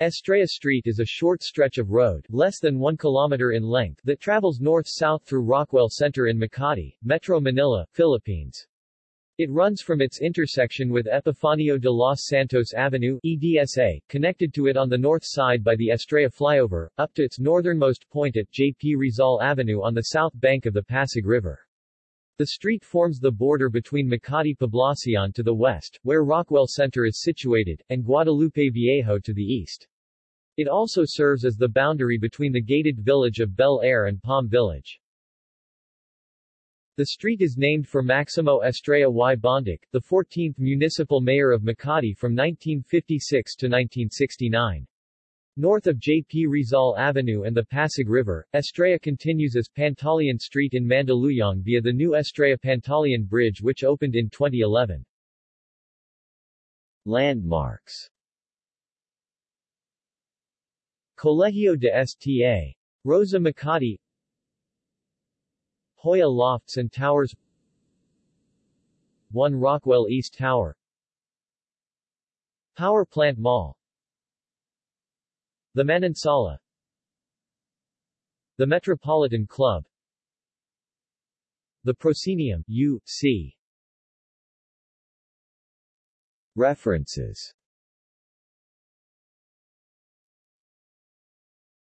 Estrella Street is a short stretch of road, less than 1 kilometer in length, that travels north-south through Rockwell Center in Makati, Metro Manila, Philippines. It runs from its intersection with Epifanio de los Santos Avenue EDSA, connected to it on the north side by the Estrella flyover, up to its northernmost point at J.P. Rizal Avenue on the south bank of the Pasig River. The street forms the border between Makati Poblacion to the west, where Rockwell Center is situated, and Guadalupe Viejo to the east. It also serves as the boundary between the gated village of Bel Air and Palm Village. The street is named for Maximo Estrella y Bondic, the 14th municipal mayor of Makati from 1956 to 1969. North of J.P. Rizal Avenue and the Pasig River, Estrella continues as Pantaleon Street in Mandaluyong via the new Estrella-Pantaleon Bridge which opened in 2011. Landmarks Colegio de Sta. Rosa Makati Joya Lofts and Towers 1 Rockwell East Tower Power Plant Mall The Manansala. The Metropolitan Club. The Proscenium, U.C. References